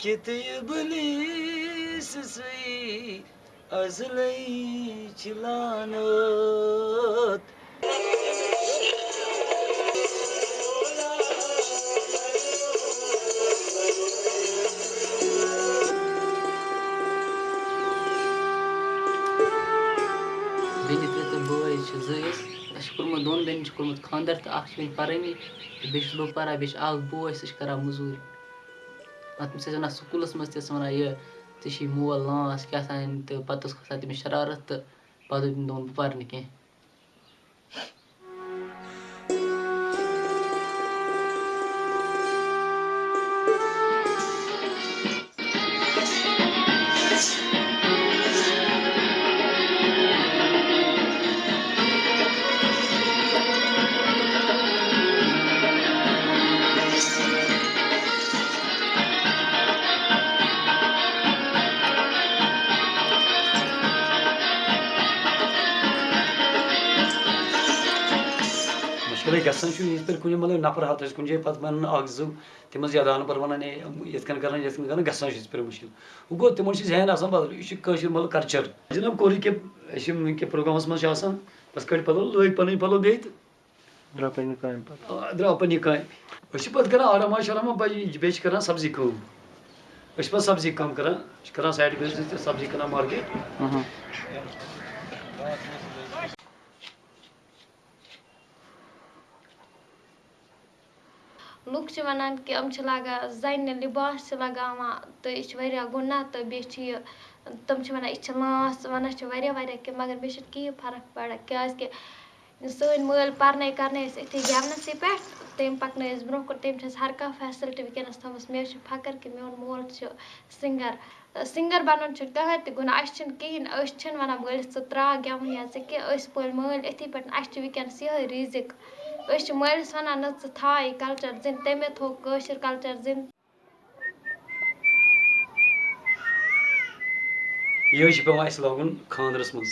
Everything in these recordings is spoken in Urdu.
kiti iblis sai azlai chilanat بیٚنہِ تہِ تہٕ بٲے چھِ زٕ أسۍ اَسہِ چھُ کوٚرمُت دۄن بیٚنٮ۪ن چھُ کوٚرمُت خاندر تہٕ اکھ چھِ وٕنہِ پَرٲنی تہٕ بیٚیہِ چھُس بہٕ پَران بیٚیہِ چھُ اکھ بوے سُہ چھُ کران موٚزوٗرۍ تٔمِس ٲسۍ وَنان سکوٗلَس منٛز تہِ ٲسۍ وَنان یہِ ژےٚ چھی مول لانٛس کیٛاہ تام تہٕ پَتہٕ ٲس کھسان تٔمِس شرارت تہٕ پَتہٕ دوٚپ تٔمۍ دوٚپُن بہٕ پَرٕ نہٕ کیٚنٛہہ مُشکِلٕے گژھان چھُ یِتھ پٲٹھۍ کُنہِ مطلب نفر ہَتھ ٲسۍ کُنہِ جایہِ پَتہٕ وَنان اکھ زٕ تِم ٲسۍ یادان پَتہٕ وَنان ہے یِتھ کٔنۍ کران یِتھ کٔنۍ کران گژھان چھُ یِتھ پٲٹھۍ مُشکِل وۄنۍ گوٚو تِمن چھُ ذہن آسان بدل یہِ چھُ کٲشُر مطلب کَلچر جِناب کوٚر یہِ کہِ أسۍ چھِ وٕنکہِ پروگرامَس منٛز چھِ آسان بَس کٔڑۍ پَلو لٲگۍ پَنٕنۍ پَلو بیٚیہِ تہٕ درٛاو پنٛنہِ کامہِ درٛاو پَننہِ کامہِ أسۍ چھِ پَتہٕ کران آراما شاراما بیٚیہِ چھِ کران سَبزی کٲم أسۍ چھِ پَتہٕ سَبزی کٲم کران أسۍ چھِ کران سایڈ بِزنس تہِ سَبزی کٕنان مارکیٹ لُکھ چھِ وَنان کہِ یِم چھِ لاگان زَنہِ لِباس چھِ لگاوان تہٕ یہِ چھِ واریاہ گُناہ تہٕ بیٚیہِ چھِ یہِ تِم چھِ وَنان یہِ چھِ لانٛس وَنان چھِ واریاہ واریاہ کینٛہہ مگر مےٚ چھِنہٕ کِہیٖنۍ فرق پَران کیٛازِکہِ سٲنۍ مٲلۍ پَرنٲے کَرنٲے أسۍ أتھی گٮ۪ونَسٕے پٮ۪ٹھ تٔمۍ پَکنٲے أسۍ برٛونٛہہ کُن تٔمۍ چھِ اَسہِ ہر کانٛہہ فیسَلٹی وٕنکٮ۪نَس تھٲومٕژ مےٚ حظ چھِ فخٕر کہِ میون مول چھُ سِنٛگَر سِنٛگَر بَنُن چھُ کٕہۭنۍ تہِ گُناہ اَسہِ چھِنہٕ کِہیٖنۍ أسۍ چھِنہٕ وَنان مٲلِس ژٕ ترٛاو گٮ۪وُن یا ژٕ کینٛہہ أسۍ پٲلۍ مٲلۍ أتھی پٮ۪ٹھ اَسہِ چھِ وٕنکٮ۪نَس یِہٕے ریٖزِک أسۍ چھِ مٲلِس وَنان نہ ژٕ تھاو یہِ کَلچَر زِندٕ تَمے تھوٚو کٲشُر کَلچَر زِندٕ یِہوے چھُ پیٚوان اَسہِ لاگُن خاندرَس منٛز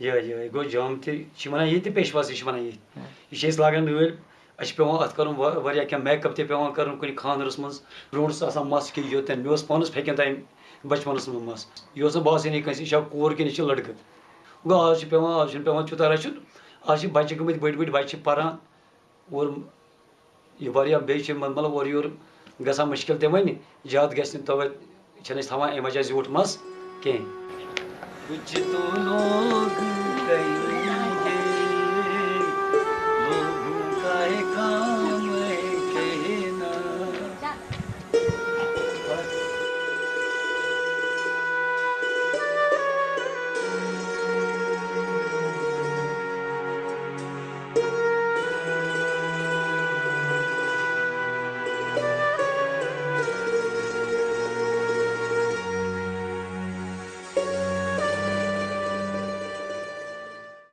یِہوے یِہوے گوٚو جام تہِ چھِ وَنان ییٚتہِ پیشواز تہِ چھِ وَنان ییٚتہِ یہِ چھِ أسۍ لاگان نٲلۍ اَسہِ چھُ پیٚوان اَتھ کَرُن وا- واریاہ کینٛہہ میک اپ تہِ پیٚوان کَرُن کُنہِ خاندرَس منٛز برونٛٹھ اوس آسان مَس کہِ یوٚتَن مےٚ اوس پانَس پھیٚکٮ۪ن تام بَچپَنَس منٛز مَس یہِ اوس نہٕ باسٲنی کٲنٛسہِ یہِ چھا کوٗر کِنہٕ یہِ چھِ لٔڑکہٕ گوٚو آز چھُ پیٚوان آز چھُنہٕ پیٚوان تیوٗتاہ رَچھُن آز چھِ بَچہِ گٔمٕتۍ بٔڑۍ بٔڑۍ بَچہِ چھِ پَران اور یہِ واریاہ بیٚیہِ چھِ مطلب اورٕ یورٕ گژھان مُشکِل تہِ وۄنۍ زیادٕ گژھِ نہٕ تَوَے چھِنہٕ أسۍ تھاوان اَمہِ وجہ زیوٗٹھ مَس کینٛہہ